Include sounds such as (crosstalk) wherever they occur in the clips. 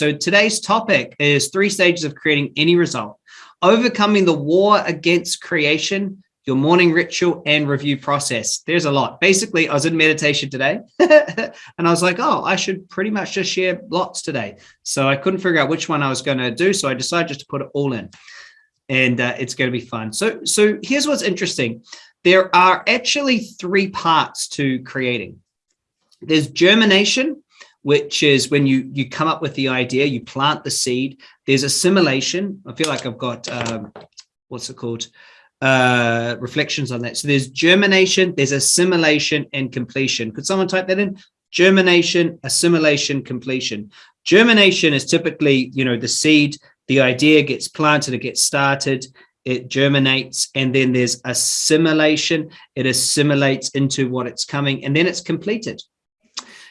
So today's topic is three stages of creating any result. Overcoming the war against creation, your morning ritual and review process. There's a lot. Basically, I was in meditation today (laughs) and I was like, oh, I should pretty much just share lots today. So I couldn't figure out which one I was going to do. So I decided just to put it all in and uh, it's going to be fun. So, so here's what's interesting. There are actually three parts to creating. There's germination, which is when you you come up with the idea, you plant the seed. There's assimilation. I feel like I've got um, what's it called? Uh, reflections on that. So there's germination, there's assimilation and completion. Could someone type that in? Germination, assimilation, completion. Germination is typically, you know, the seed, the idea gets planted, it gets started, it germinates, and then there's assimilation. It assimilates into what it's coming, and then it's completed.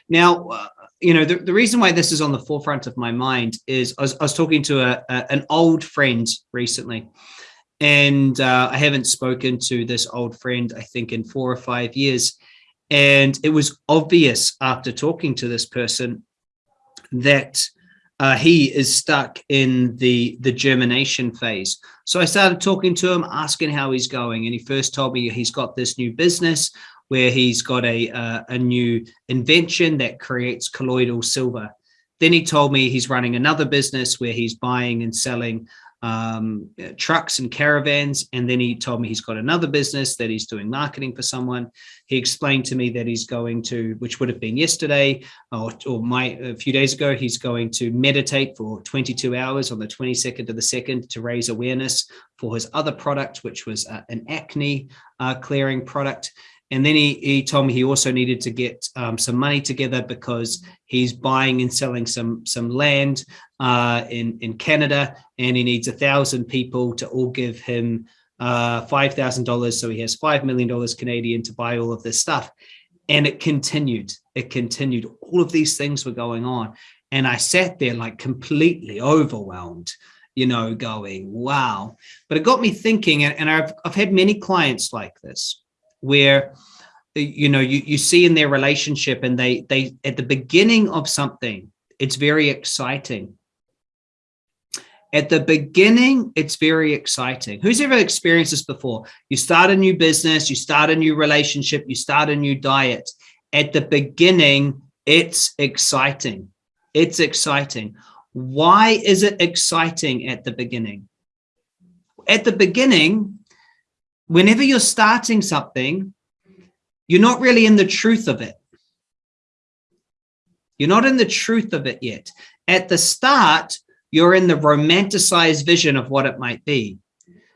Now, uh, you know, the, the reason why this is on the forefront of my mind is I was, I was talking to a, a, an old friend recently, and uh, I haven't spoken to this old friend, I think, in four or five years. And it was obvious after talking to this person that uh, he is stuck in the the germination phase. So I started talking to him, asking how he's going, and he first told me he's got this new business where he's got a uh, a new invention that creates colloidal silver. Then he told me he's running another business where he's buying and selling um, trucks and caravans. And then he told me he's got another business that he's doing marketing for someone. He explained to me that he's going to, which would have been yesterday or, or my a few days ago, he's going to meditate for 22 hours on the 22nd of the second to raise awareness for his other product, which was uh, an acne uh, clearing product. And then he, he told me he also needed to get um, some money together because he's buying and selling some some land uh, in, in Canada and he needs a thousand people to all give him uh, $5,000. So he has $5 million Canadian to buy all of this stuff. And it continued, it continued. All of these things were going on. And I sat there like completely overwhelmed, you know, going, wow. But it got me thinking, and, and I've, I've had many clients like this where you know you you see in their relationship and they they at the beginning of something it's very exciting. At the beginning it's very exciting. Who's ever experienced this before? You start a new business you start a new relationship you start a new diet. At the beginning it's exciting. It's exciting. Why is it exciting at the beginning? At the beginning whenever you're starting something, you're not really in the truth of it. You're not in the truth of it yet. At the start, you're in the romanticized vision of what it might be.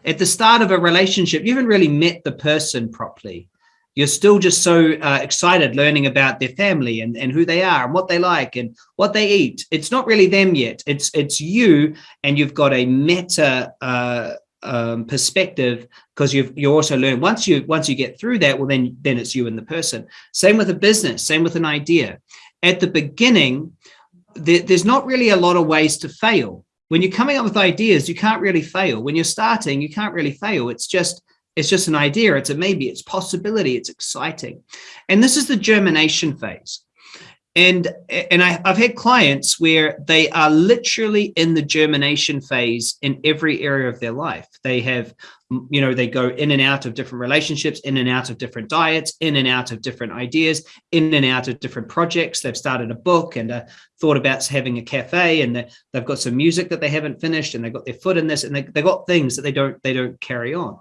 At the start of a relationship, you haven't really met the person properly. You're still just so uh, excited learning about their family and, and who they are and what they like and what they eat. It's not really them yet. It's it's you and you've got a meta uh, um, perspective because you've you also learn once you once you get through that well then then it's you and the person. Same with a business same with an idea. At the beginning there, there's not really a lot of ways to fail. When you're coming up with ideas you can't really fail. When you're starting you can't really fail. It's just it's just an idea. It's a maybe it's possibility. It's exciting. And this is the germination phase and and I, have had clients where they are literally in the germination phase in every area of their life. They have, you know, they go in and out of different relationships, in and out of different diets, in and out of different ideas, in and out of different projects. They've started a book and uh, thought about having a cafe, and they've got some music that they haven't finished, and they've got their foot in this, and they, they've got things that they don't they don't carry on.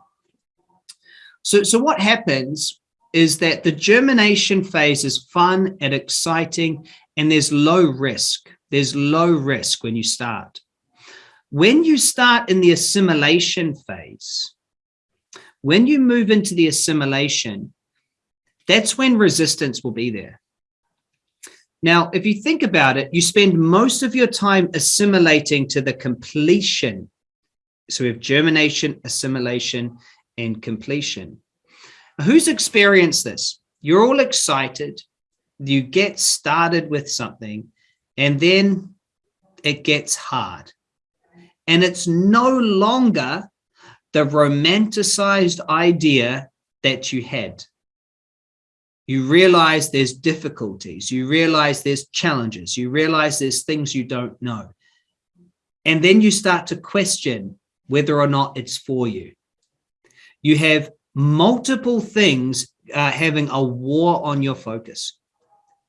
So so what happens is that the germination phase is fun and exciting and there's low risk. There's low risk when you start. When you start in the assimilation phase, when you move into the assimilation, that's when resistance will be there. Now, if you think about it, you spend most of your time assimilating to the completion. So we have germination, assimilation, and completion. Who's experienced this? You're all excited. You get started with something and then it gets hard. And it's no longer the romanticized idea that you had. You realize there's difficulties. You realize there's challenges. You realize there's things you don't know. And then you start to question whether or not it's for you. You have multiple things uh, having a war on your focus,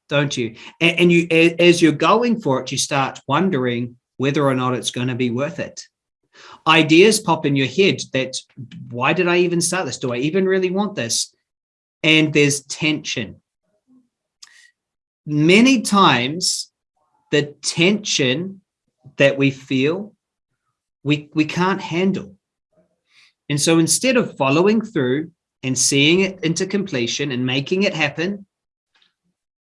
don't you? And, and you, as you're going for it, you start wondering whether or not it's going to be worth it. Ideas pop in your head that, why did I even start this? Do I even really want this? And there's tension. Many times the tension that we feel, we, we can't handle. And so instead of following through and seeing it into completion and making it happen,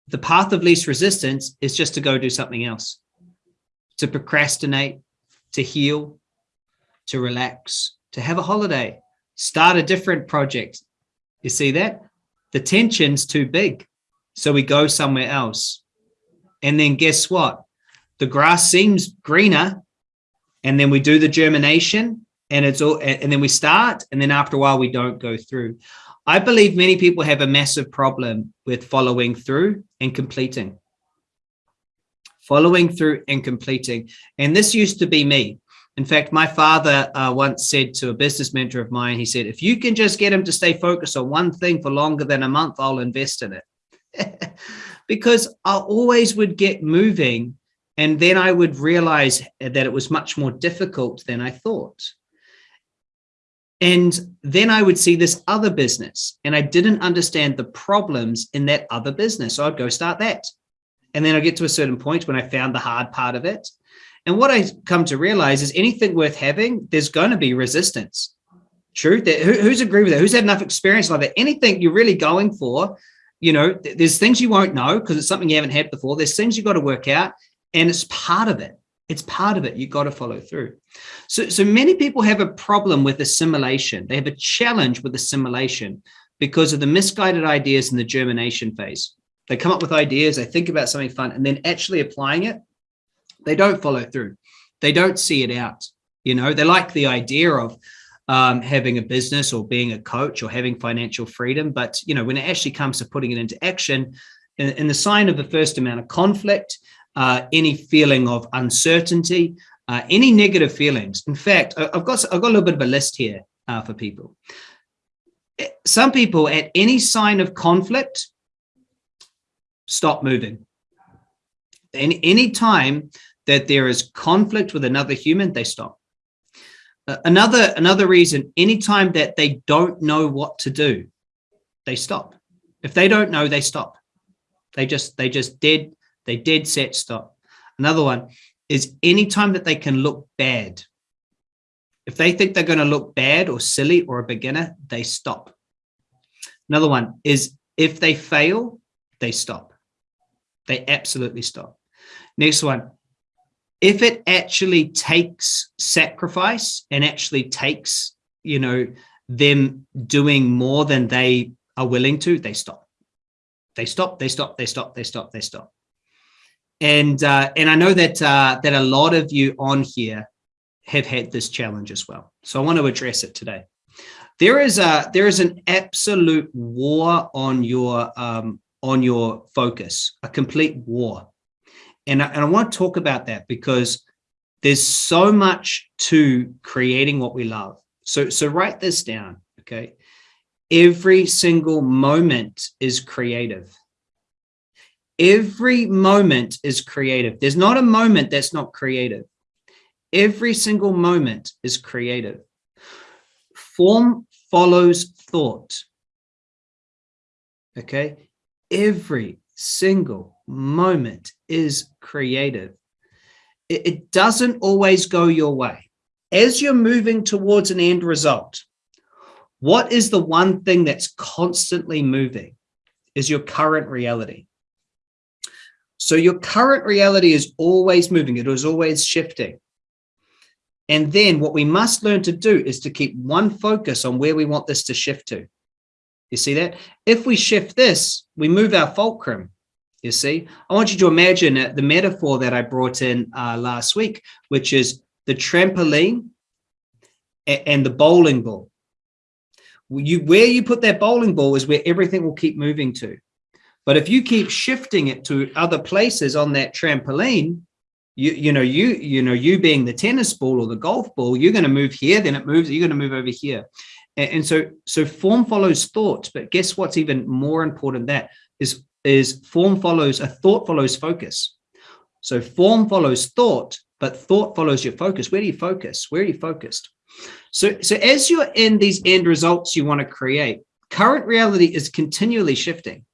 the path of least resistance is just to go do something else, to procrastinate, to heal, to relax, to have a holiday, start a different project. You see that? The tension's too big. So we go somewhere else. And then guess what? The grass seems greener. And then we do the germination and it's all, and then we start. And then after a while, we don't go through. I believe many people have a massive problem with following through and completing. Following through and completing. And this used to be me. In fact, my father uh, once said to a business mentor of mine, he said, if you can just get him to stay focused on one thing for longer than a month, I'll invest in it. (laughs) because I always would get moving and then I would realize that it was much more difficult than I thought. And then I would see this other business and I didn't understand the problems in that other business. So I'd go start that. And then I get to a certain point when I found the hard part of it and what I come to realize is anything worth having, there's going to be resistance. True. Who, who's agree with that? Who's had enough experience like that? Anything you're really going for, you know, there's things you won't know because it's something you haven't had before. There's things you've got to work out and it's part of it. It's part of it. You've got to follow through. So, so many people have a problem with assimilation. They have a challenge with assimilation because of the misguided ideas in the germination phase. They come up with ideas, they think about something fun, and then actually applying it they don't follow through. They don't see it out. You know, they like the idea of um, having a business or being a coach or having financial freedom. But, you know, when it actually comes to putting it into action, in, in the sign of the first amount of conflict, uh, any feeling of uncertainty, uh, any negative feelings. In fact, I've got, I've got a little bit of a list here uh, for people. Eh, some people at any sign of conflict, stop moving. Any, any time that there is conflict with another human, they stop. Another, another reason, anytime that they don't know what to do, they stop. If they don't know, they stop. They just, they just dead, they dead set stop. Another one is anytime that they can look bad. If they think they're going to look bad or silly or a beginner, they stop. Another one is if they fail, they stop. They absolutely stop. Next one, if it actually takes sacrifice and actually takes, you know, them doing more than they are willing to, they stop. They stop, they stop, they stop, they stop, they stop. And uh, and I know that uh, that a lot of you on here have had this challenge as well. So I want to address it today. There is a there is an absolute war on your um, on your focus, a complete war. And I, and I want to talk about that because there's so much to creating what we love. So, so write this down, okay? Every single moment is creative. Every moment is creative. There's not a moment that's not creative. Every single moment is creative. Form follows thought. Okay. Every single moment is creative. It, it doesn't always go your way. As you're moving towards an end result, what is the one thing that's constantly moving is your current reality. So your current reality is always moving. It is always shifting. And then what we must learn to do is to keep one focus on where we want this to shift to. You see that? If we shift this, we move our fulcrum. You see, I want you to imagine the metaphor that I brought in uh, last week, which is the trampoline and the bowling ball. You, where you put that bowling ball is where everything will keep moving to. But if you keep shifting it to other places on that trampoline, you you know you you know you being the tennis ball or the golf ball you're going to move here then it moves you're going to move over here. And, and, so so form follows thought but guess what's even more important that is is form follows a thought follows focus. So form follows thought but thought follows your focus. Where do you focus? Where are you focused? So so as you're in these end results you want to create current reality is continually shifting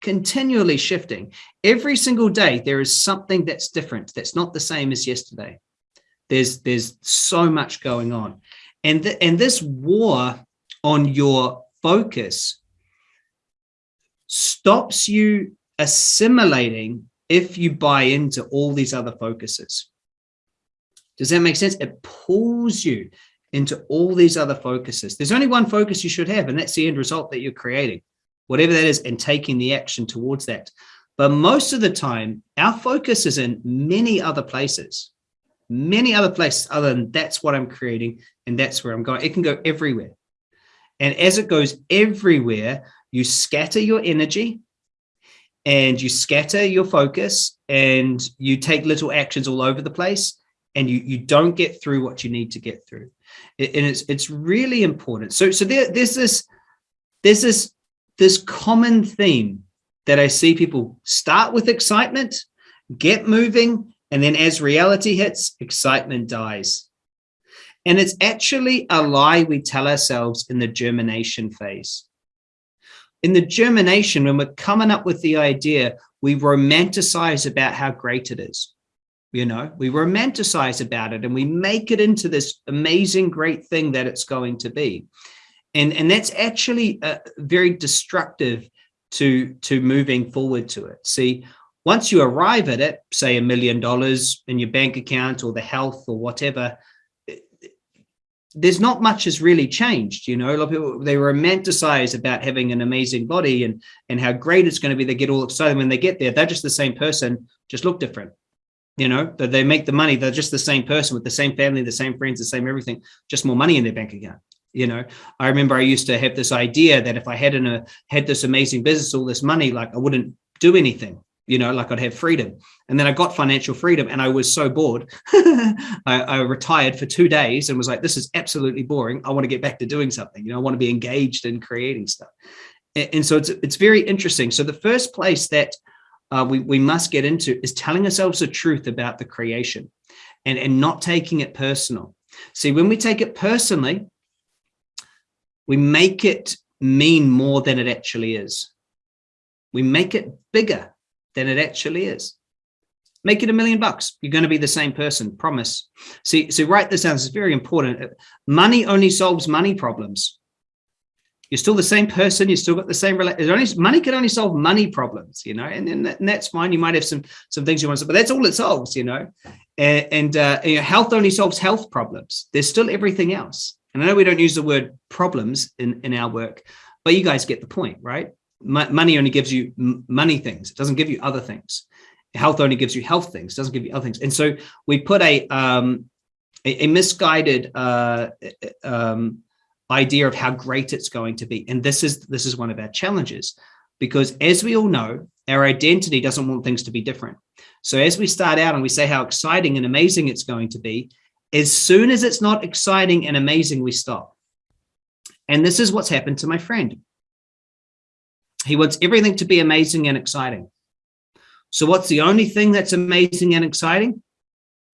continually shifting. Every single day, there is something that's different, that's not the same as yesterday. There's, there's so much going on. And, th and this war on your focus stops you assimilating if you buy into all these other focuses. Does that make sense? It pulls you into all these other focuses. There's only one focus you should have, and that's the end result that you're creating whatever that is, and taking the action towards that. But most of the time, our focus is in many other places, many other places other than that's what I'm creating and that's where I'm going. It can go everywhere. And as it goes everywhere, you scatter your energy and you scatter your focus and you take little actions all over the place and you, you don't get through what you need to get through. And it's, it's really important. So, so there, there's this, there's this this common theme that I see people start with excitement, get moving, and then as reality hits, excitement dies. And it's actually a lie we tell ourselves in the germination phase. In the germination, when we're coming up with the idea, we romanticize about how great it is. You know, we romanticize about it and we make it into this amazing, great thing that it's going to be and and that's actually uh, very destructive to to moving forward to it. See once you arrive at it say a million dollars in your bank account or the health or whatever there's not much has really changed you know? A lot of people they romanticize about having an amazing body and and how great it's going to be. They get all excited when they get there. They're just the same person just look different you know? That they make the money. They're just the same person with the same family the same friends the same everything just more money in their bank account you know i remember i used to have this idea that if i had had this amazing business all this money like i wouldn't do anything you know like i'd have freedom. And then i got financial freedom and i was so bored. (laughs) I, I, retired for two days and was like this is absolutely boring. I want to get back to doing something. You know i want to be engaged in creating stuff. And, and so it's it's very interesting. So the first place that uh, we, we must get into is telling ourselves the truth about the creation and and not taking it personal. See when we take it personally we make it mean more than it actually is. We make it bigger than it actually is. Make it a million bucks. You're going to be the same person, promise. See, so write this down. It's very important. Money only solves money problems. You're still the same person. You still got the same. Only, money can only solve money problems, you know, and, and, that, and, that's fine. You might have some some things you want to, but that's all it solves, you know. And, and uh, health only solves health problems. There's still everything else. And I know we don't use the word problems in, in our work, but you guys get the point, right? M money only gives you money things. It doesn't give you other things. Health only gives you health things, doesn't give you other things. And so we put a, um, a, a, misguided uh, um, idea of how great it's going to be. And this is, this is one of our challenges because as we all know, our identity doesn't want things to be different. So as we start out and we say how exciting and amazing it's going to be, as soon as it's not exciting and amazing, we stop. And this is what's happened to my friend. He wants everything to be amazing and exciting. So what's the only thing that's amazing and exciting?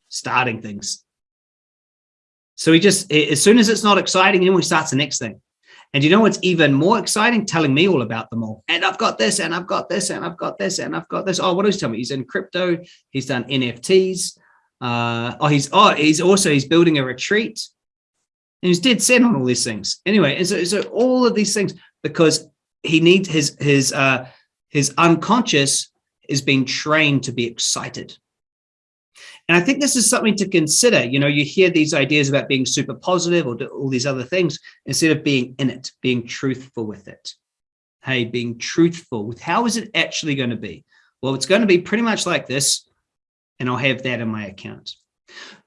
Starting things. So he just, as soon as it's not exciting, he starts the next thing. And you know what's even more exciting? Telling me all about them all. And I've got this, and I've got this, and I've got this, and I've got this. Oh, what does he tell me? He's in crypto. He's done NFTs. Uh, oh, he's oh, he's also he's building a retreat, and he's dead set on all these things. Anyway, and so so all of these things because he needs his his uh, his unconscious is being trained to be excited. And I think this is something to consider. You know, you hear these ideas about being super positive or all these other things instead of being in it, being truthful with it. Hey, being truthful with how is it actually going to be? Well, it's going to be pretty much like this and I'll have that in my account.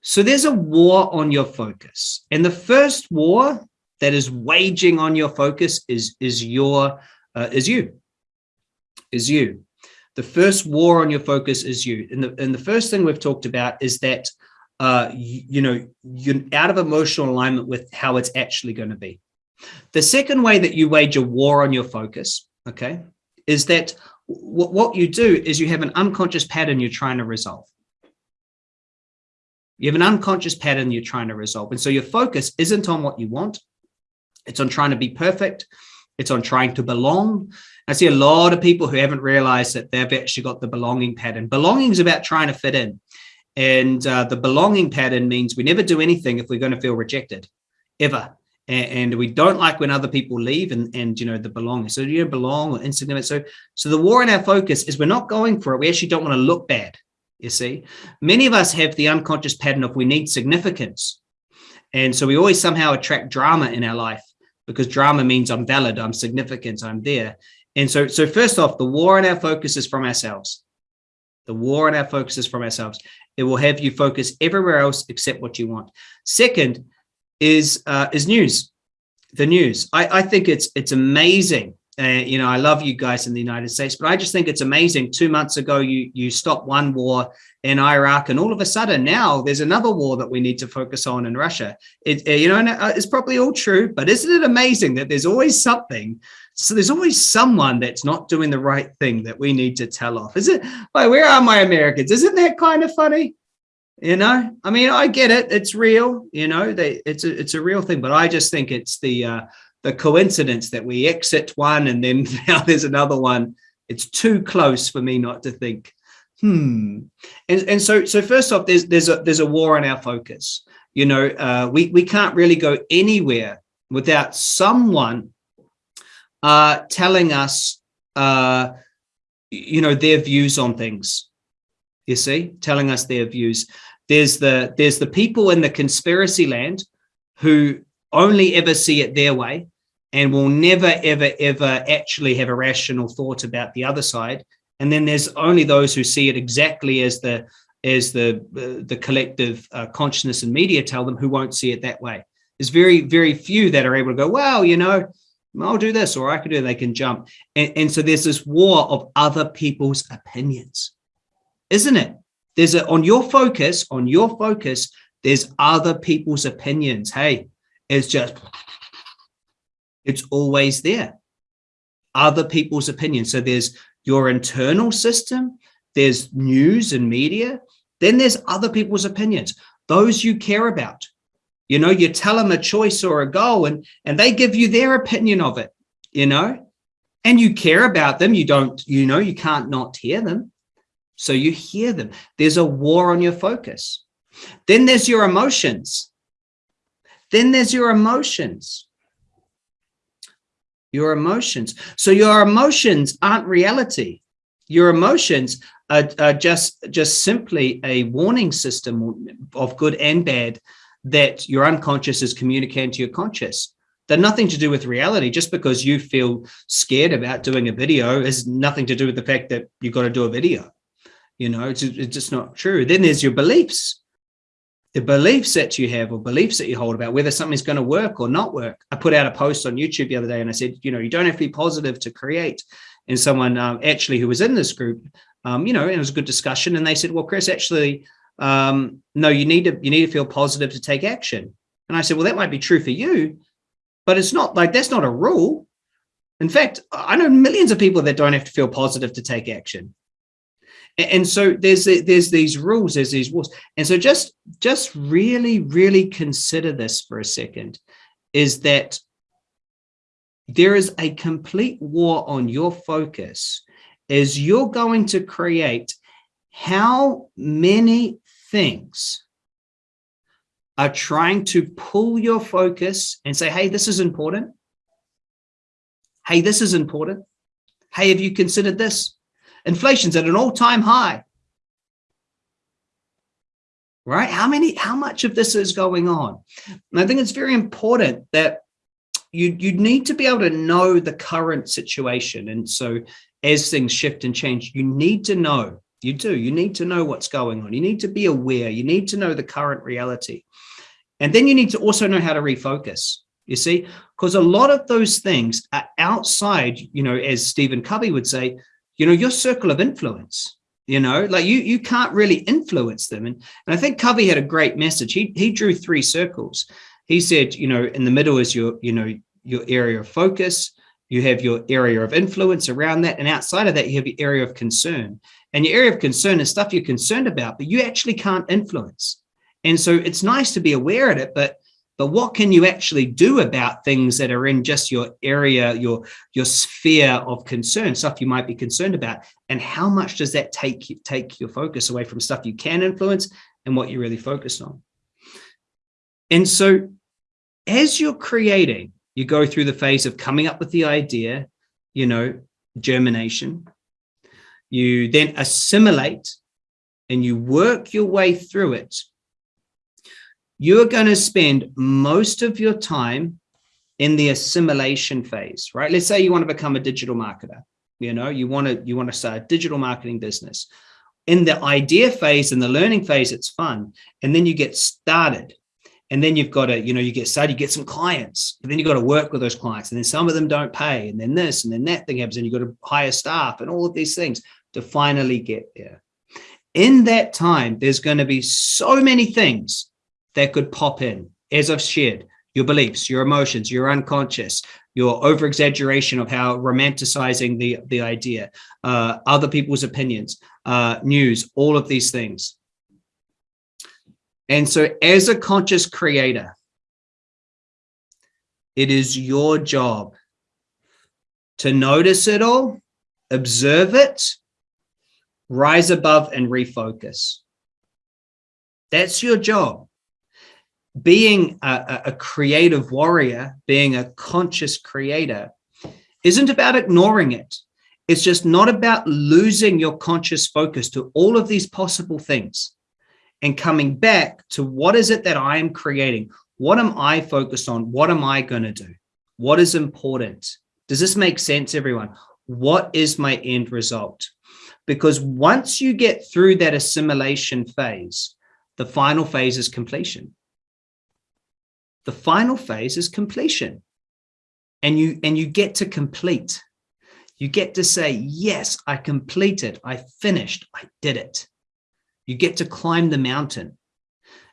So there's a war on your focus. And the first war that is waging on your focus is, is your, uh, is you, is you. The first war on your focus is you. And the, and the first thing we've talked about is that, uh, you, you know, you're out of emotional alignment with how it's actually going to be. The second way that you wage a war on your focus, okay, is that what you do is you have an unconscious pattern you're trying to resolve. You have an unconscious pattern you're trying to resolve. And so your focus isn't on what you want. It's on trying to be perfect. It's on trying to belong. I see a lot of people who haven't realized that they've actually got the belonging pattern. Belonging is about trying to fit in. And uh, the belonging pattern means we never do anything if we're going to feel rejected, ever. And, and we don't like when other people leave and, and you know, the belonging. So you belong or insignificant. So, so the war in our focus is we're not going for it. We actually don't want to look bad. You see, many of us have the unconscious pattern of we need significance. And so we always somehow attract drama in our life because drama means I'm valid, I'm significant, I'm there. And so, so first off, the war in our focus is from ourselves. The war in our focus is from ourselves. It will have you focus everywhere else except what you want. Second is uh, is news. The news. I, I think it's it's amazing you know, I love you guys in the United States, but I just think it's amazing. Two months ago, you you stopped one war in Iraq, and all of a sudden now there's another war that we need to focus on in Russia. It, you know, uh, it's probably all true, but isn't it amazing that there's always something? So there's always someone that's not doing the right thing that we need to tell off. Is it? Like, where are my Americans? Isn't that kind of funny? You know, I mean, I get it. It's real. You know, they it's a it's a real thing, but I just think it's the uh, the coincidence that we exit one and then (laughs) now there's another one. It's too close for me not to think. Hmm. And and so so first off there's there's a there's a war on our focus. You know uh, we we can't really go anywhere without someone uh telling us uh you know their views on things. You see? Telling us their views. There's the there's the people in the conspiracy land who only ever see it their way and will never, ever, ever actually have a rational thought about the other side. And then there's only those who see it exactly as the as the uh, the collective uh, consciousness and media tell them who won't see it that way. There's very, very few that are able to go, well, you know, I'll do this or I can do it. They can jump. And, and so there's this war of other people's opinions, isn't it? There's a, on your focus, on your focus, there's other people's opinions. Hey, it's just it's always there. Other people's opinions. So there's your internal system, there's news and media, then there's other people's opinions, those you care about. You know, you tell them a choice or a goal and, and they give you their opinion of it, you know, and you care about them. You don't, you know, you can't not hear them. So you hear them. There's a war on your focus. Then there's your emotions. Then there's your emotions your emotions. So your emotions aren't reality. Your emotions are, are just, just simply a warning system of good and bad that your unconscious is communicating to your conscious. They're nothing to do with reality. Just because you feel scared about doing a video has nothing to do with the fact that you've got to do a video. You know, it's, it's just not true. Then there's your beliefs the beliefs that you have or beliefs that you hold about whether something's going to work or not work. I put out a post on YouTube the other day and I said, you know, you don't have to be positive to create. And someone um, actually who was in this group, um, you know, and it was a good discussion. And they said, well, Chris, actually, um, no, you need to you need to feel positive to take action. And I said, well, that might be true for you, but it's not like that's not a rule. In fact, I know millions of people that don't have to feel positive to take action and so there's there's these rules there's these rules and so just just really really consider this for a second is that there is a complete war on your focus is you're going to create how many things are trying to pull your focus and say hey this is important. Hey this is important. Hey have you considered this Inflation's at an all-time high. Right? How many, how much of this is going on? And I think it's very important that you, you need to be able to know the current situation. And so as things shift and change, you need to know, you do, you need to know what's going on. You need to be aware, you need to know the current reality. And then you need to also know how to refocus, you see, because a lot of those things are outside, you know, as Stephen Covey would say, you know, your circle of influence, you know, like you, you can't really influence them. And, and I think Covey had a great message. He, he drew three circles. He said, you know, in the middle is your, you know, your area of focus, you have your area of influence around that. And outside of that, you have your area of concern. And your area of concern is stuff you're concerned about, but you actually can't influence. And so it's nice to be aware of it, but but what can you actually do about things that are in just your area, your, your sphere of concern, stuff you might be concerned about? And how much does that take, take your focus away from stuff you can influence and what you're really focused on? And so as you're creating, you go through the phase of coming up with the idea, you know, germination. You then assimilate and you work your way through it you're going to spend most of your time in the assimilation phase, right? Let's say you want to become a digital marketer. You know, you want to you want to start a digital marketing business. In the idea phase and the learning phase, it's fun. And then you get started. And then you've got to, you know, you get started, you get some clients, and then you got to work with those clients. And then some of them don't pay. And then this and then that thing happens. And you've got to hire staff and all of these things to finally get there. In that time, there's going to be so many things that could pop in, as I've shared, your beliefs, your emotions, your unconscious, your over exaggeration of how romanticizing the, the idea, uh, other people's opinions, uh, news, all of these things. And so as a conscious creator, it is your job to notice it all, observe it, rise above and refocus. That's your job being a, a creative warrior, being a conscious creator, isn't about ignoring it. It's just not about losing your conscious focus to all of these possible things and coming back to what is it that I am creating? What am I focused on? What am I going to do? What is important? Does this make sense, everyone? What is my end result? Because once you get through that assimilation phase, the final phase is completion. The final phase is completion. And you, and you get to complete. You get to say, yes, I completed, I finished, I did it. You get to climb the mountain.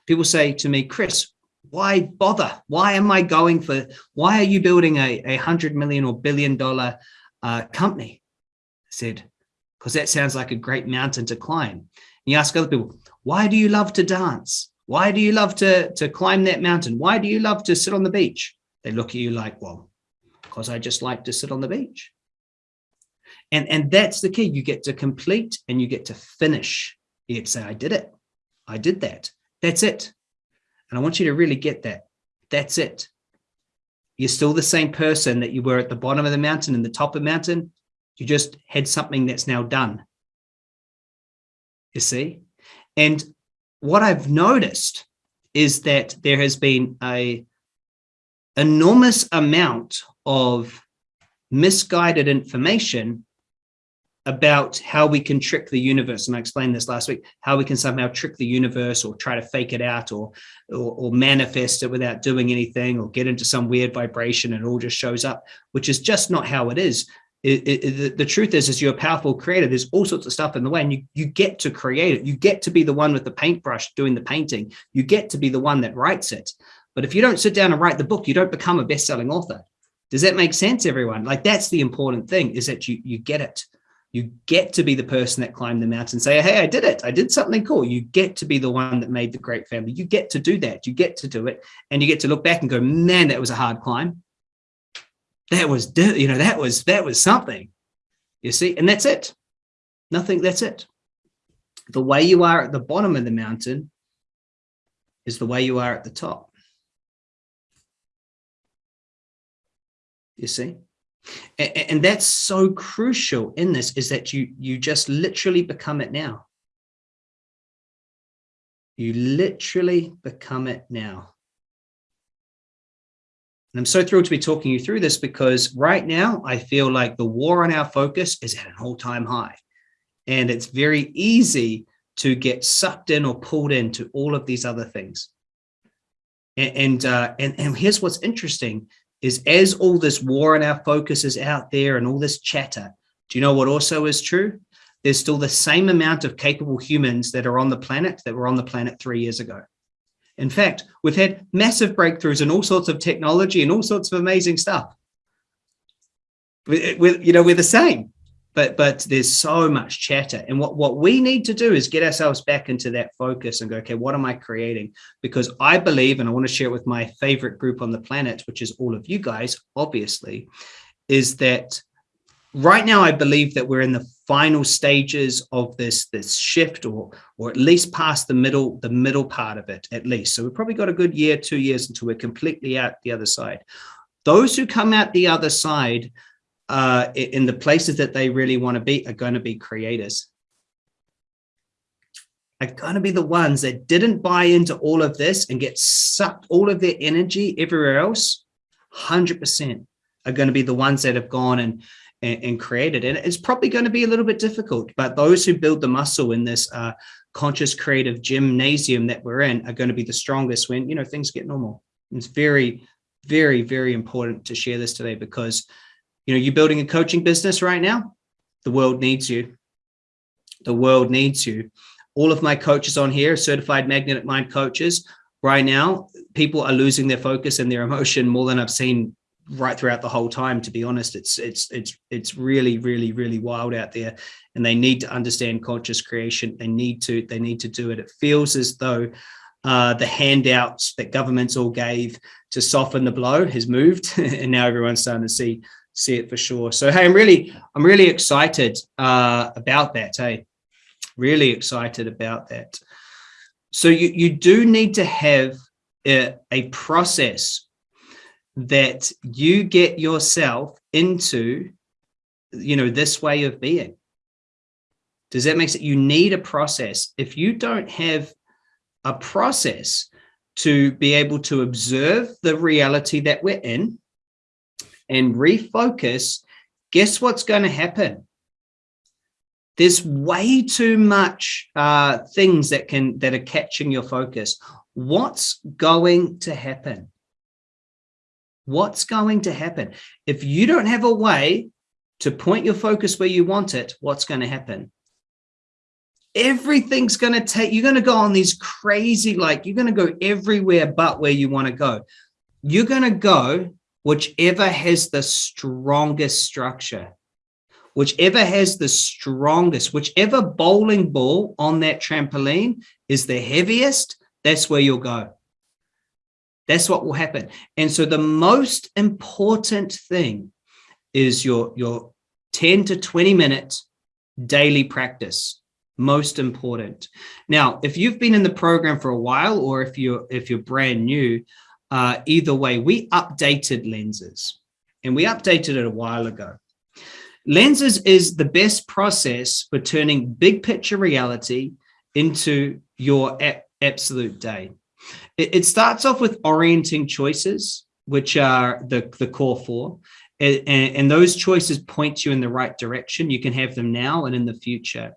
People say to me, Chris, why bother? Why am I going for, why are you building a, a hundred million or billion dollar uh, company? I said, because that sounds like a great mountain to climb. And you ask other people, why do you love to dance? Why do you love to, to climb that mountain? Why do you love to sit on the beach? They look at you like, well, because I just like to sit on the beach. And, and that's the key. You get to complete and you get to finish. You say, I did it. I did that. That's it. And I want you to really get that. That's it. You're still the same person that you were at the bottom of the mountain and the top of the mountain. You just had something that's now done. You see? And what I've noticed is that there has been a enormous amount of misguided information about how we can trick the universe. And I explained this last week, how we can somehow trick the universe or try to fake it out or, or, or, manifest it without doing anything or get into some weird vibration and it all just shows up, which is just not how it is it, it, the truth is, is you're a powerful creator. There's all sorts of stuff in the way and you, you get to create it. You get to be the one with the paintbrush doing the painting. You get to be the one that writes it. But if you don't sit down and write the book, you don't become a best-selling author. Does that make sense, everyone? Like that's the important thing is that you, you get it. You get to be the person that climbed the mountain and say, hey, I did it. I did something cool. You get to be the one that made the great family. You get to do that. You get to do it. And you get to look back and go, man, that was a hard climb that was, you know, that was, that was something, you see, and that's it. Nothing, that's it. The way you are at the bottom of the mountain is the way you are at the top. You see? And, and that's so crucial in this is that you, you just literally become it now. You literally become it now. And I'm so thrilled to be talking you through this because right now I feel like the war on our focus is at an all-time high. And it's very easy to get sucked in or pulled into all of these other things. And, and, uh, and, and here's what's interesting is as all this war on our focus is out there and all this chatter, Do you know what also is true? There's still the same amount of capable humans that are on the planet that were on the planet three years ago. In fact, we've had massive breakthroughs in all sorts of technology and all sorts of amazing stuff. Eh, we're, you know, we're the same, but but there's so much chatter. And what, what we need to do is get ourselves back into that focus and go, okay, what am I creating? Because I believe, and I want to share it with my favorite group on the planet, which is all of you guys, obviously, is that right now I believe that we're in the final stages of this this shift or or at least past the middle the middle part of it at least. So we've probably got a good year two years until we're completely out the other side. Those who come out the other side uh, in the places that they really want to be are going to be creators. Are going to be the ones that didn't buy into all of this and get sucked all of their energy everywhere else 100% are going to be the ones that have gone and and, and created. And it's probably going to be a little bit difficult, but those who build the muscle in this uh, conscious creative gymnasium that we're in are going to be the strongest when, you know, things get normal. It's very, very, very important to share this today because, you know, you're building a coaching business right now. The world needs you. The world needs you. All of my coaches on here, certified magnetic mind coaches, right now, people are losing their focus and their emotion more than I've seen right throughout the whole time to be honest. It's it's it's it's really really really wild out there. And they need to understand conscious creation. They need to they need to do it. It feels as though uh, the handouts that governments all gave to soften the blow has moved (laughs) and now everyone's starting to see see it for sure. So hey i'm really i'm really excited uh, about that hey. Really excited about that. So you you do need to have a, a process that you get yourself into, you know, this way of being. Does that make sense? You need a process. If you don't have a process to be able to observe the reality that we're in and refocus, guess what's going to happen? There's way too much uh, things that can that are catching your focus. What's going to happen? What's going to happen? If you don't have a way to point your focus where you want it, what's going to happen? Everything's going to take, you're going to go on these crazy, like you're going to go everywhere but where you want to go. You're going to go whichever has the strongest structure, whichever has the strongest, whichever bowling ball on that trampoline is the heaviest, that's where you'll go. That's what will happen. And so the most important thing is your, your 10 to 20 minute daily practice most important. Now if you've been in the program for a while or if you're if you're brand new uh, either way we updated lenses. And we updated it a while ago. Lenses is the best process for turning big picture reality into your absolute day it, it starts off with orienting choices, which are the, the core four. And, and, those choices point you in the right direction. You can have them now and in the future.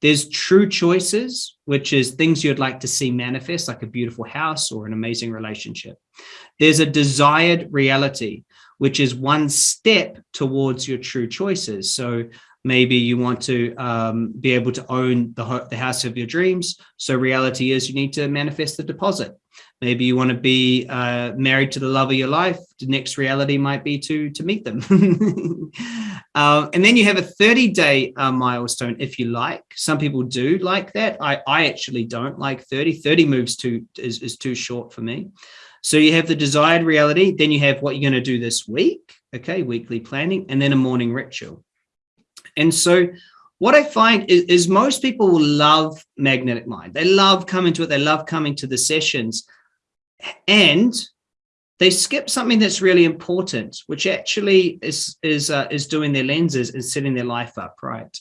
There's true choices, which is things you'd like to see manifest, like a beautiful house or an amazing relationship. There's a desired reality, which is one step towards your true choices. So maybe you want to um, be able to own the, the house of your dreams. So reality is you need to manifest the deposit. Maybe you want to be uh, married to the love of your life. The next reality might be to, to meet them. (laughs) uh, and then you have a 30 day uh, milestone if you like. Some people do like that. I, I actually don't like 30. 30 moves too is, is too short for me. So you have the desired reality. Then you have what you're going to do this week. Okay, weekly planning, and then a morning ritual. And so what I find is, is most people will love magnetic mind. They love coming to it. They love coming to the sessions and they skip something that's really important, which actually is, is, uh, is doing their lenses and setting their life up right.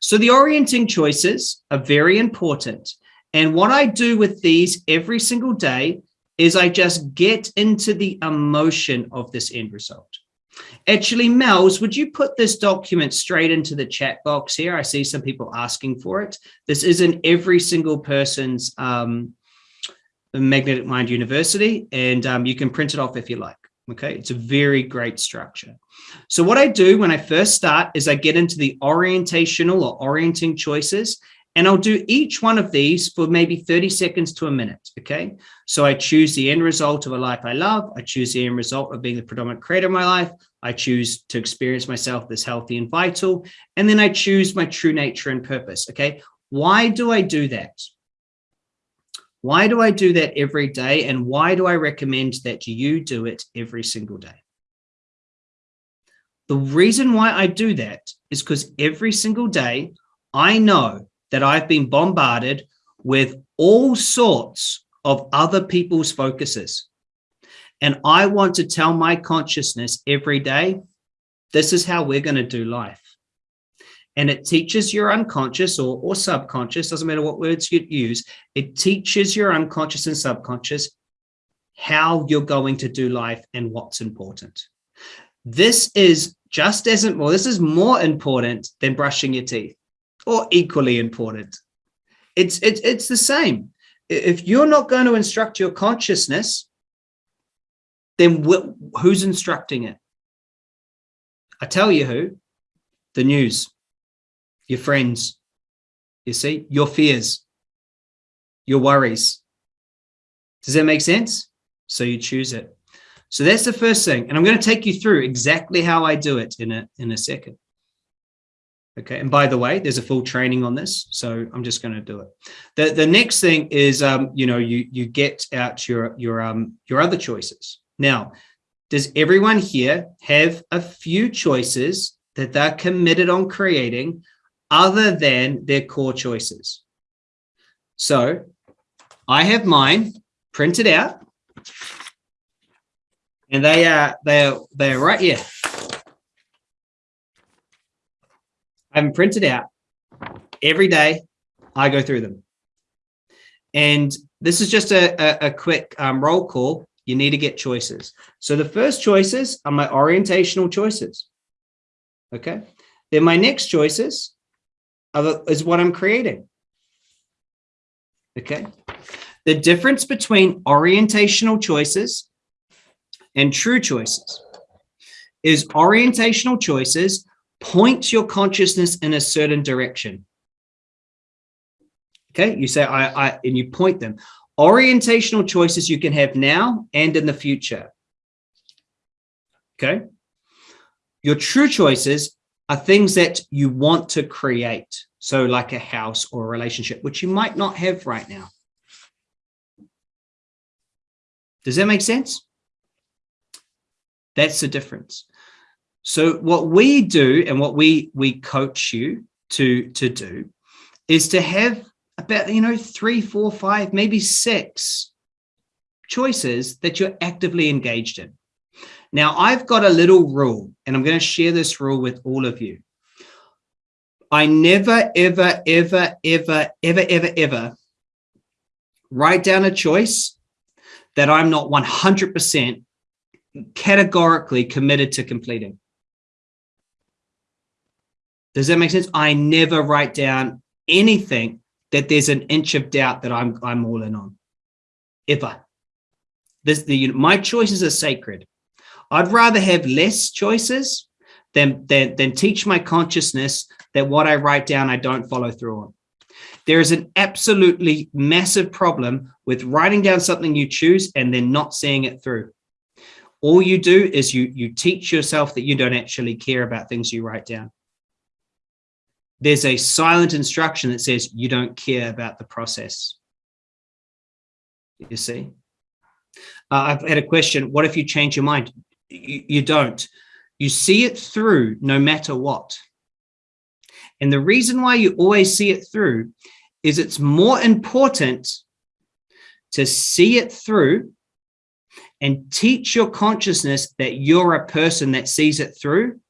So the orienting choices are very important. And what I do with these every single day is I just get into the emotion of this end result. Actually, Mel's, would you put this document straight into the chat box here? I see some people asking for it. This isn't every single person's um, Magnetic Mind University, and um, you can print it off if you like. Okay, it's a very great structure. So what I do when I first start is I get into the orientational or orienting choices and I'll do each one of these for maybe 30 seconds to a minute. Okay. So I choose the end result of a life I love. I choose the end result of being the predominant creator of my life. I choose to experience myself as healthy and vital. And then I choose my true nature and purpose. Okay. Why do I do that? Why do I do that every day? And why do I recommend that you do it every single day? The reason why I do that is because every single day I know that I've been bombarded with all sorts of other people's focuses. And I want to tell my consciousness every day, this is how we're going to do life. And it teaches your unconscious or, or subconscious, doesn't matter what words you use, it teaches your unconscious and subconscious how you're going to do life and what's important. This is just as, important, well, this is more important than brushing your teeth or equally important. It's, it's, it's the same. If you're not going to instruct your consciousness, then who's instructing it? I tell you who, the news your friends, you see, your fears, your worries. Does that make sense? So you choose it. So that's the first thing. And I'm going to take you through exactly how I do it in a, in a second. Okay. And by the way, there's a full training on this. So I'm just going to do it. The, the next thing is, um, you know, you, you get out your, your, um, your other choices. Now, does everyone here have a few choices that they're committed on creating other than their core choices. So I have mine printed out and they are, they are, they are right here. I have them printed out every day. I go through them. And this is just a, a, a quick um, roll call. You need to get choices. So the first choices are my orientational choices. Okay. Then my next choices is what I'm creating. Okay. The difference between orientational choices and true choices is orientational choices point your consciousness in a certain direction. Okay, you say I, I and you point them. Orientational choices you can have now and in the future. Okay. Your true choices are things that you want to create. So like a house or a relationship, which you might not have right now. Does that make sense? That's the difference. So what we do and what we we coach you to to do is to have about you know three, four, five, maybe six choices that you're actively engaged in. Now, I've got a little rule, and I'm going to share this rule with all of you. I never, ever, ever, ever, ever, ever, ever write down a choice that I'm not 100% categorically committed to completing. Does that make sense? I never write down anything that there's an inch of doubt that I'm I'm all in on, ever. This the you know, my choices are sacred. I'd rather have less choices than, than, than teach my consciousness that what I write down, I don't follow through on. There is an absolutely massive problem with writing down something you choose and then not seeing it through. All you do is you, you teach yourself that you don't actually care about things you write down. There's a silent instruction that says you don't care about the process. You see? Uh, I've had a question. What if you change your mind? you, you don't. You see it through no matter what. And the reason why you always see it through is it's more important to see it through and teach your consciousness that you're a person that sees it through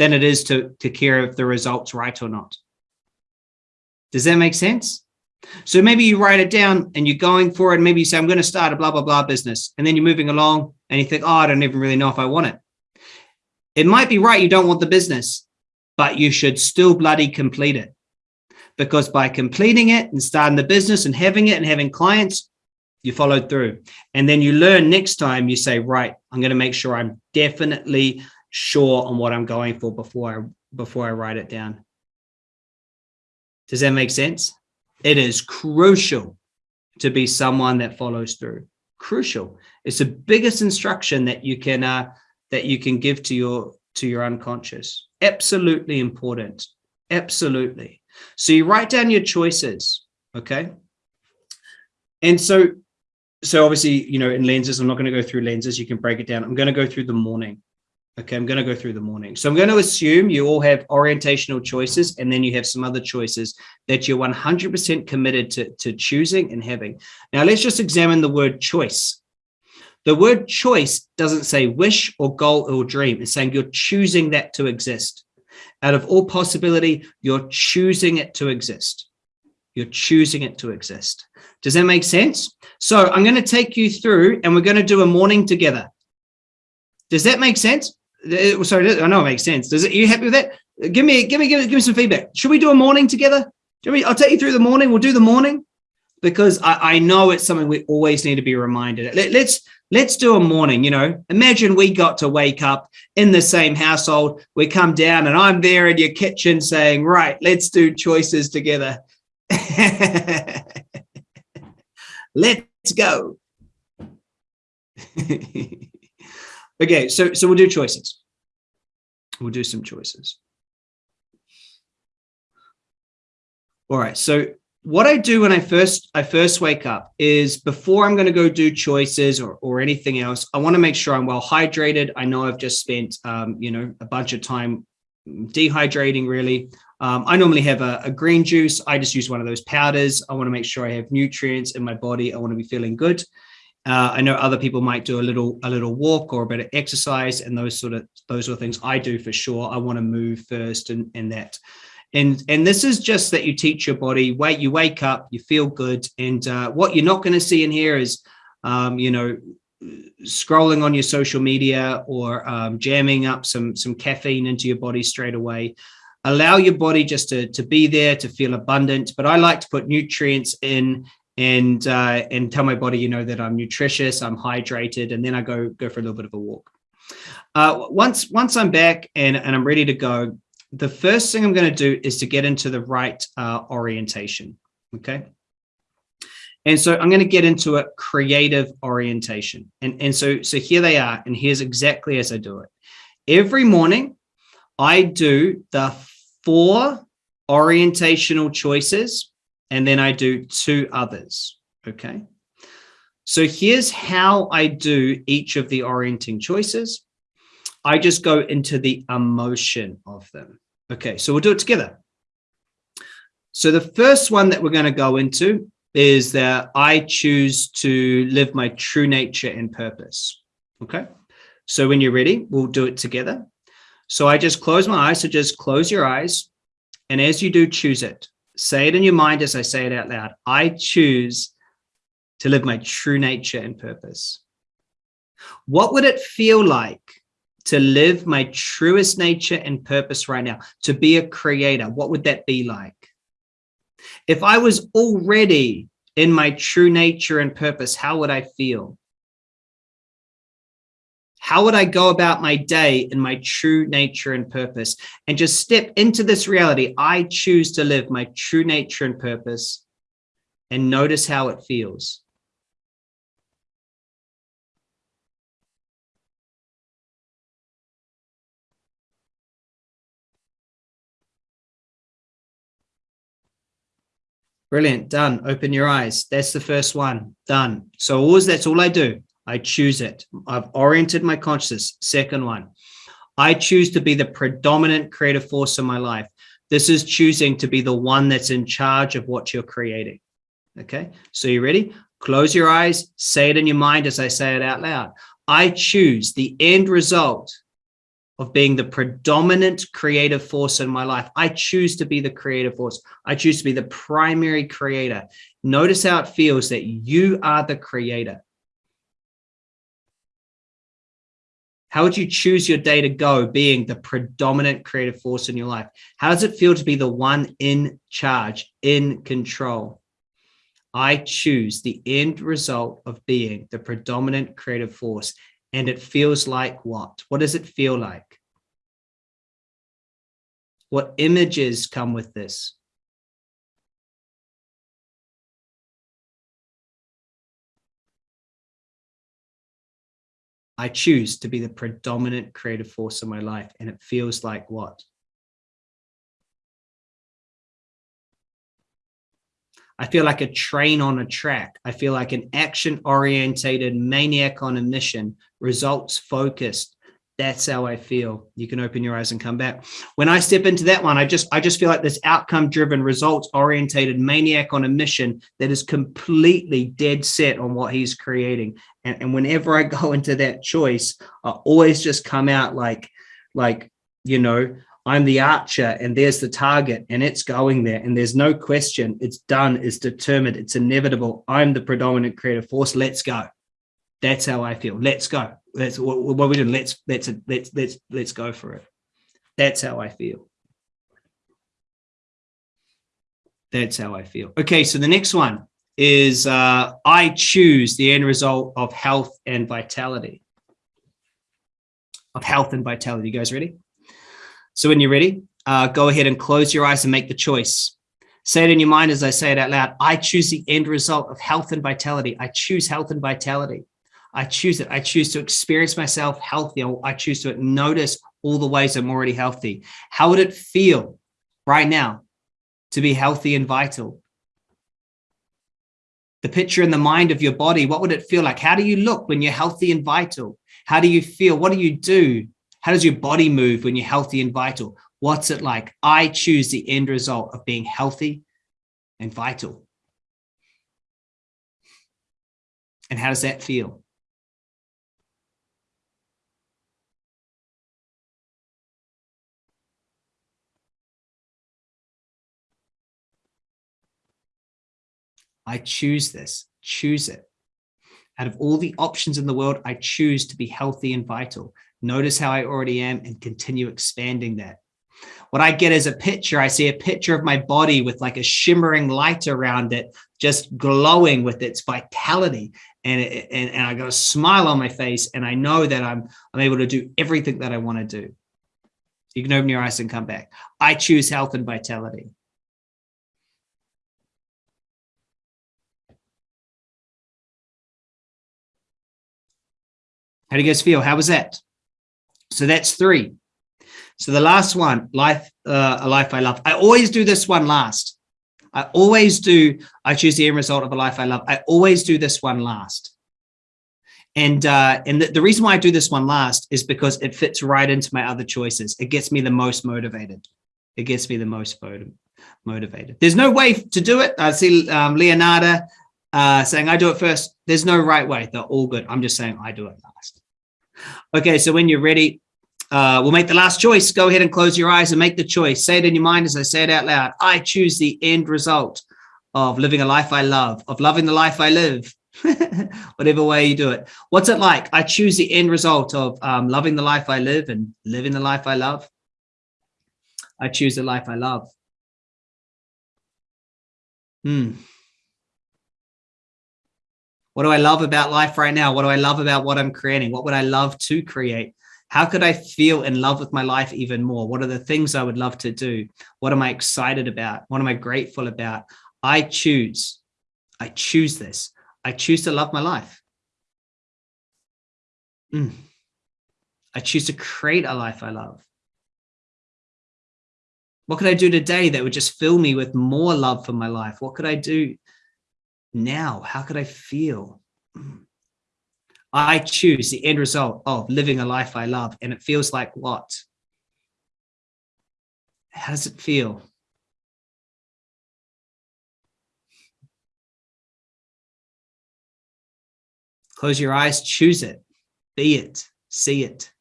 than it is to, to care if the result's right or not. Does that make sense? So maybe you write it down and you're going for it. And maybe you say, I'm going to start a blah, blah, blah business. And then you're moving along and you think, oh, I don't even really know if I want it. It might be right. You don't want the business, but you should still bloody complete it. Because by completing it and starting the business and having it and having clients, you followed through. And then you learn next time you say, right, I'm going to make sure I'm definitely sure on what I'm going for before I, before I write it down. Does that make sense? It is crucial to be someone that follows through. Crucial. It's the biggest instruction that you can uh, that you can give to your to your unconscious. Absolutely important. Absolutely. So you write down your choices. Okay. And so so obviously, you know, in lenses, I'm not going to go through lenses. You can break it down. I'm going to go through the morning. Okay, I'm going to go through the morning. So I'm going to assume you all have orientational choices and then you have some other choices that you're 100% committed to, to choosing and having. Now let's just examine the word choice. The word choice doesn't say wish or goal or dream. It's saying you're choosing that to exist. Out of all possibility, you're choosing it to exist. You're choosing it to exist. Does that make sense? So I'm going to take you through and we're going to do a morning together. Does that make sense? Sorry, I know it makes sense. Does it? Are you happy with that? Give me, give me, give me, give me some feedback. Should we do a morning together? We, I'll take you through the morning. We'll do the morning because I, I know it's something we always need to be reminded. Let, let's let's do a morning. You know, imagine we got to wake up in the same household. We come down and I'm there in your kitchen saying, "Right, let's do choices together." (laughs) let's go. (laughs) Okay, so so we'll do choices. We'll do some choices. All right, so what I do when I first I first wake up is before I'm going to go do choices or, or anything else, I want to make sure I'm well hydrated. I know I've just spent um, you know a bunch of time dehydrating really. Um, I normally have a, a, green juice. I just use one of those powders. I want to make sure I have nutrients in my body. I want to be feeling good. Uh, I know other people might do a little a little walk or a bit of exercise and those sort of those are things I do for sure. I want to move first and, and that. And, and this is just that you teach your body, wait, you wake up, you feel good. And uh, what you're not going to see in here is, um, you know, scrolling on your social media or um, jamming up some, some caffeine into your body straight away. Allow your body just to, to be there, to feel abundant. But I like to put nutrients in and uh, and tell my body, you know, that I'm nutritious, I'm hydrated, and then I go go for a little bit of a walk. Uh, once once I'm back and, and I'm ready to go, the first thing I'm going to do is to get into the right uh, orientation. Okay. And so I'm going to get into a creative orientation. And, and so, so here they are. And here's exactly as I do it. Every morning, I do the four orientational choices and then I do two others, okay? So here's how I do each of the orienting choices. I just go into the emotion of them. Okay, so we'll do it together. So the first one that we're going to go into is that I choose to live my true nature and purpose. Okay, so when you're ready, we'll do it together. So I just close my eyes. So just close your eyes. And as you do, choose it. Say it in your mind as I say it out loud. I choose to live my true nature and purpose. What would it feel like to live my truest nature and purpose right now? To be a creator, what would that be like? If I was already in my true nature and purpose, how would I feel? How would I go about my day in my true nature and purpose and just step into this reality? I choose to live my true nature and purpose and notice how it feels. Brilliant. Done. Open your eyes. That's the first one. Done. So always that's all I do. I choose it. I've oriented my consciousness. Second one, I choose to be the predominant creative force in my life. This is choosing to be the one that's in charge of what you're creating. Okay, so you ready? Close your eyes, say it in your mind as I say it out loud. I choose the end result of being the predominant creative force in my life. I choose to be the creative force. I choose to be the primary creator. Notice how it feels that you are the creator. How would you choose your day to go being the predominant creative force in your life? How does it feel to be the one in charge, in control? I choose the end result of being the predominant creative force. And it feels like what? What does it feel like? What images come with this? I choose to be the predominant creative force in my life. And it feels like what? I feel like a train on a track. I feel like an action orientated maniac on a mission, results focused. That's how I feel. You can open your eyes and come back. When I step into that one, I just I just feel like this outcome driven, results orientated maniac on a mission that is completely dead set on what he's creating. And, and whenever I (laughs) go into that choice, I always just come out like, like, you know, I'm the archer and there's the target and it's going there and there's no question. It's done. It's determined. It's inevitable. I'm the predominant creative force. Let's go. That's how I feel. Let's go that's what, what we're doing let's let's let's let's let's go for it that's how I feel that's how I feel okay so the next one is uh, I choose the end result of health and vitality of health and vitality you guys ready so when you're ready, uh, go ahead and close your eyes and make the choice. Say it in your mind as I say it out loud. I choose the end result of health and vitality. I choose health and vitality. I choose it. I choose to experience myself healthy. I choose to notice all the ways I'm already healthy. How would it feel right now to be healthy and vital? The picture in the mind of your body, what would it feel like? How do you look when you're healthy and vital? How do you feel? What do you do how does your body move when you're healthy and vital? What's it like? I choose the end result of being healthy and vital. And how does that feel? I choose this, choose it. Out of all the options in the world, I choose to be healthy and vital. Notice how I already am and continue expanding that. What I get is a picture. I see a picture of my body with like a shimmering light around it, just glowing with its vitality. And, and, and I got a smile on my face and I know that I'm, I'm able to do everything that I want to do. You can open your eyes and come back. I choose health and vitality. How do you guys feel? How was that? So that's three. So the last one, life, uh, a life I love. I always do this one last. I always do, I choose the end result of a life I love. I always do this one last. And uh, and the, the reason why I do this one last is because it fits right into my other choices. It gets me the most motivated. It gets me the most motivated. There's no way to do it. I see um, Leonardo uh, saying I do it first. There's no right way. They're all good. I'm just saying I do it last. Okay, so when you're ready, uh, we'll make the last choice. Go ahead and close your eyes and make the choice. Say it in your mind as I say it out loud. I choose the end result of living a life I love, of loving the life I live, (laughs) whatever way you do it. What's it like? I choose the end result of um, loving the life I live and living the life I love. I choose the life I love. Hmm. What do I love about life right now? What do I love about what I'm creating? What would I love to create? How could I feel in love with my life even more? What are the things I would love to do? What am I excited about? What am I grateful about? I choose. I choose this. I choose to love my life. Mm. I choose to create a life I love. What could I do today that would just fill me with more love for my life? What could I do now? How could I feel? I choose the end result of living a life I love. And it feels like what? How does it feel? Close your eyes, choose it, be it, see it.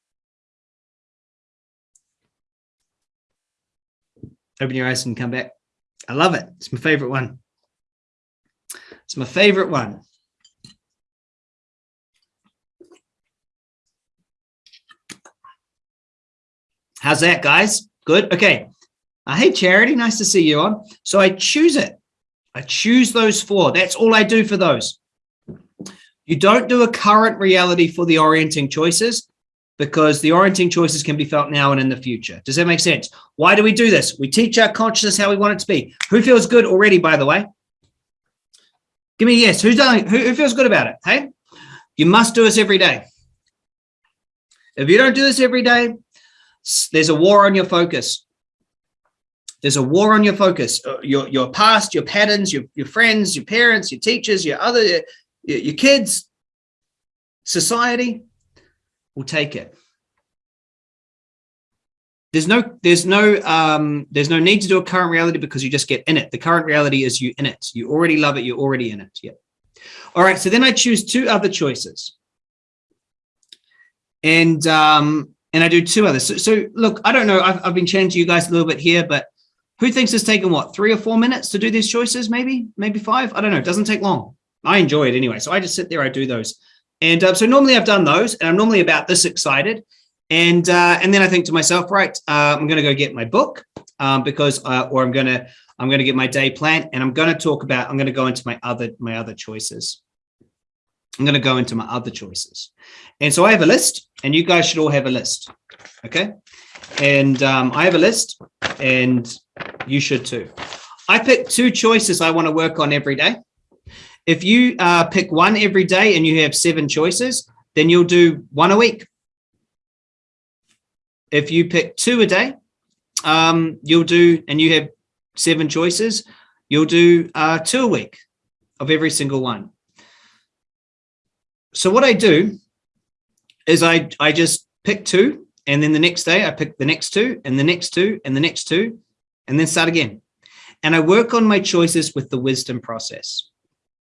Open your eyes and come back. I love it. It's my favorite one. It's my favorite one. How's that, guys? Good. Okay. Uh, hey, Charity, nice to see you on. So I choose it. I I choose those four. That's all I do for those. You don't do a current reality for the orienting choices because the orienting choices can be felt now and in the future. Does that make sense? Why do we do this? We teach our consciousness how we want it to be. Who feels good already, by the way? Give me a yes. Who's done? Who, who feels good about it? Hey, you must do this every day. If you don't do this every day, there's a war on your focus. There's a war on your focus, uh, your, your past, your patterns, your, your friends, your parents, your teachers, your other, your, your kids, society will take it. There's no, there's no, um, there's no need to do a current reality because you just get in it. The current reality is you in it. You already love it. You're already in it. Yeah. All right. So then I choose two other choices. And, um, and I do two others. So, so look, I don't know. I've, I've been chatting to you guys a little bit here, but who thinks it's taken what, three or four minutes to do these choices? Maybe, maybe five. I don't know. It doesn't take long. I enjoy it anyway. So I just sit there, I do those. And uh, so normally I've done those and I'm normally about this excited. And uh, and then I think to myself, right, uh, I'm going to go get my book um, because, uh, or I'm going to, I'm going to get my day plan and I'm going to talk about, I'm going to go into my other, my other choices. I'm going to go into my other choices. And so I have a list and you guys should all have a list. Okay. And um, I have a list and you should too. I pick two choices I want to work on every day. If you uh, pick one every day and you have seven choices, then you'll do one a week. If you pick two a day, um, you'll do, and you have seven choices, you'll do uh, two a week of every single one. So what I do is I, I just pick two and then the next day I pick the next two and the next two and the next two and then start again. And I work on my choices with the wisdom process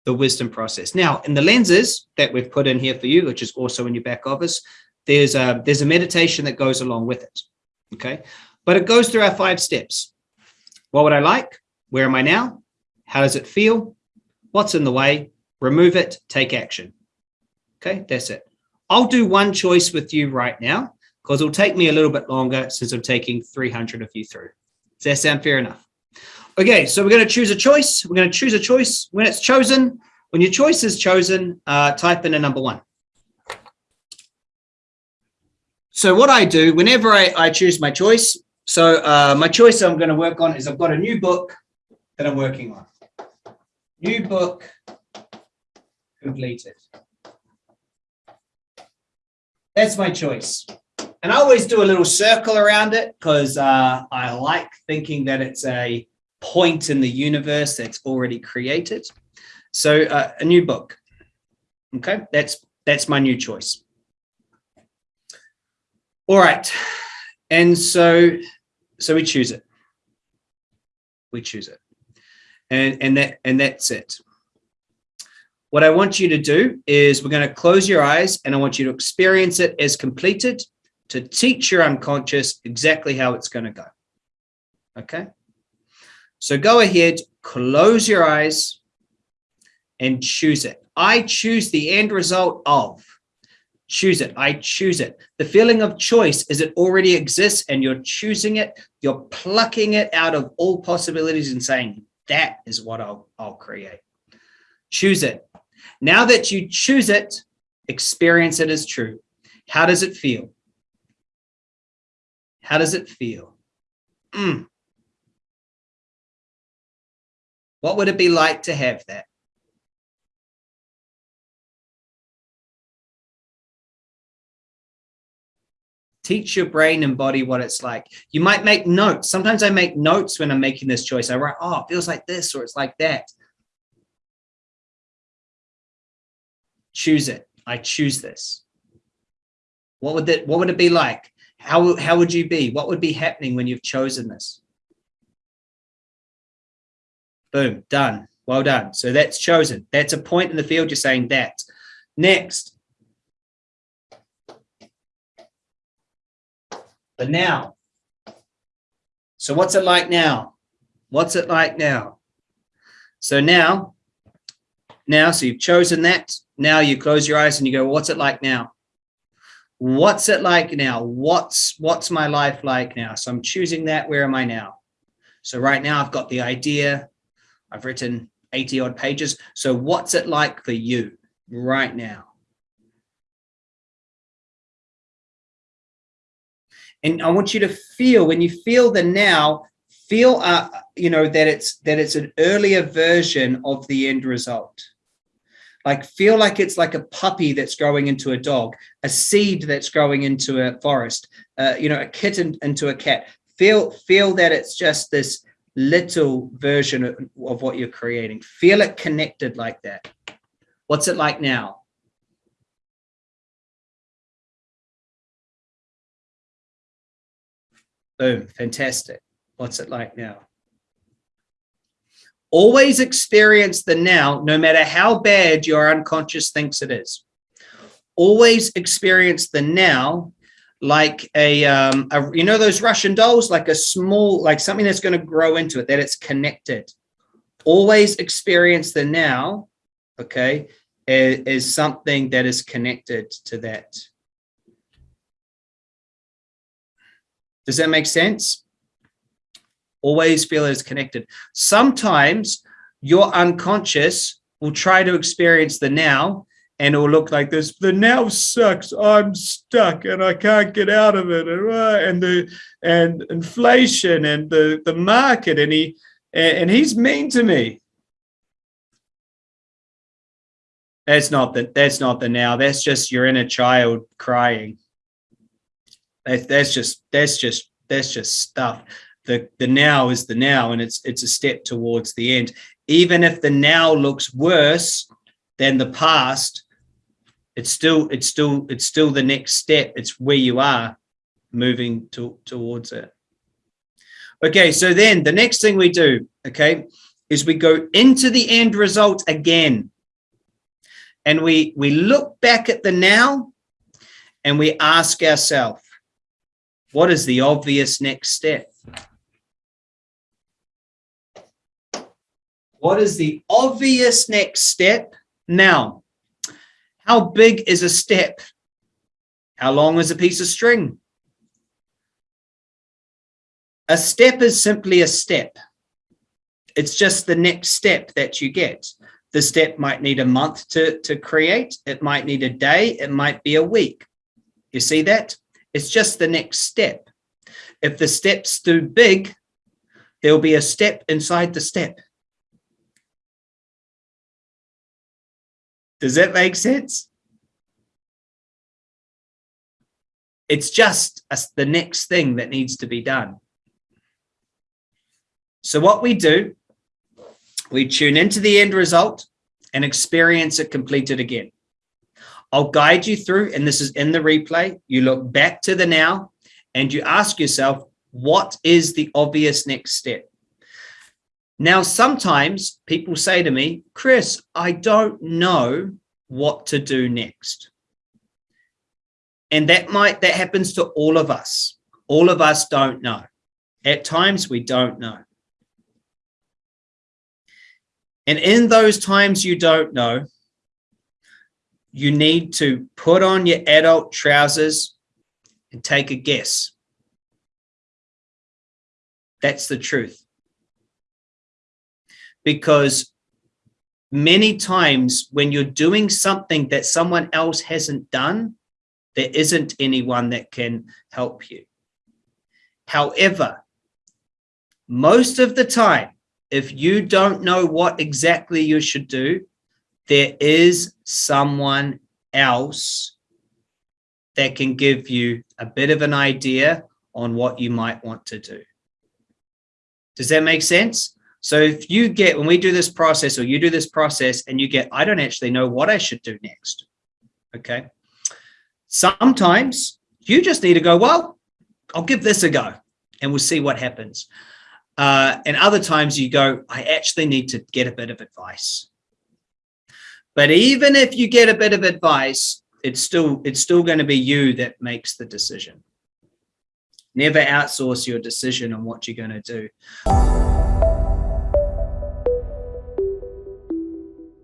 the wisdom process. Now, in the lenses that we've put in here for you, which is also in your back office, there's a, there's a meditation that goes along with it. Okay. But it goes through our five steps. What would I like? Where am I now? How does it feel? What's in the way? Remove it, take action. Okay, that's it. I'll do one choice with you right now because it'll take me a little bit longer since I'm taking 300 of you through. Does that sound fair enough? Okay, so we're going to choose a choice. We're going to choose a choice. When it's chosen, when your choice is chosen, uh, type in a number one. So what I do whenever I, I choose my choice, so uh, my choice I'm going to work on is I've got a new book that I'm working on. New book completed. That's my choice. And I always do a little circle around it because uh, I like thinking that it's a point in the universe that's already created. So uh, a new book. Okay, that's that's my new choice. All right, and so so we choose it. We choose it, and and that and that's it. What I want you to do is we're going to close your eyes and I want you to experience it as completed to teach your unconscious exactly how it's going to go. Okay. So go ahead, close your eyes and choose it. I choose the end result of. Choose it. I choose it. The feeling of choice is it already exists and you're choosing it. You're plucking it out of all possibilities and saying, that is what I'll, I'll create. Choose it. Now that you choose it, experience it as true. How does it feel? How does it feel? Mm. What would it be like to have that? Teach your brain and body what it's like. You might make notes. Sometimes I make notes when I'm making this choice. I write, oh, it feels like this or it's like that. Choose it. I choose this. What would that, what would it be like? How, how would you be? What would be happening when you've chosen this? Boom, done. Well done. So that's chosen. That's a point in the field. You're saying that. Next. The now. So what's it like now? What's it like now? So now, now, so you've chosen that. Now you close your eyes and you go, what's it like now? What's it like now? What's, what's my life like now? So I'm choosing that. Where am I now? So right now I've got the idea, I've written 80 odd pages. So what's it like for you right now? And I want you to feel when you feel the now, feel, uh, you know, that it's that it's an earlier version of the end result. Like feel like it's like a puppy that's growing into a dog, a seed that's growing into a forest, uh, you know, a kitten into a cat. Feel feel that it's just this little version of, of what you're creating. Feel it connected like that. What's it like now? Boom, fantastic. What's it like now? Always experience the now, no matter how bad your unconscious thinks it is. Always experience the now like a, um, a, you know, those Russian dolls, like a small, like something that's going to grow into it, that it's connected. Always experience the now, okay, is, is something that is connected to that. Does that make sense? Always feel it's connected. Sometimes your unconscious will try to experience the now and it will look like this. The now sucks. I'm stuck and I can't get out of it. And, uh, and the and inflation and the the market and he and he's mean to me. That's not the that's not the now. That's just your inner child crying. That's just that's just that's just stuff. The the now is the now, and it's it's a step towards the end. Even if the now looks worse than the past, it's still it's still it's still the next step it's where you are moving to, towards it okay so then the next thing we do okay is we go into the end result again and we we look back at the now and we ask ourselves what is the obvious next step what is the obvious next step now how big is a step? How long is a piece of string? A step is simply a step. It's just the next step that you get. The step might need a month to, to create. It might need a day. It might be a week. You see that? It's just the next step. If the step's too big, there'll be a step inside the step. Does that make sense? It's just the next thing that needs to be done. So what we do, we tune into the end result and experience it completed again. I'll guide you through, and this is in the replay. You look back to the now and you ask yourself, what is the obvious next step? Now, sometimes people say to me, Chris, I don't know what to do next. And that might, that happens to all of us. All of us don't know. At times we don't know. And in those times you don't know, you need to put on your adult trousers and take a guess. That's the truth because many times when you're doing something that someone else hasn't done, there isn't anyone that can help you. However, most of the time, if you don't know what exactly you should do, there is someone else that can give you a bit of an idea on what you might want to do. Does that make sense? So if you get, when we do this process or you do this process and you get, I don't actually know what I should do next. Okay. Sometimes you just need to go, well, I'll give this a go and we'll see what happens. Uh, and other times you go, I actually need to get a bit of advice. But even if you get a bit of advice, it's still it's still going to be you that makes the decision. Never outsource your decision on what you're going to do.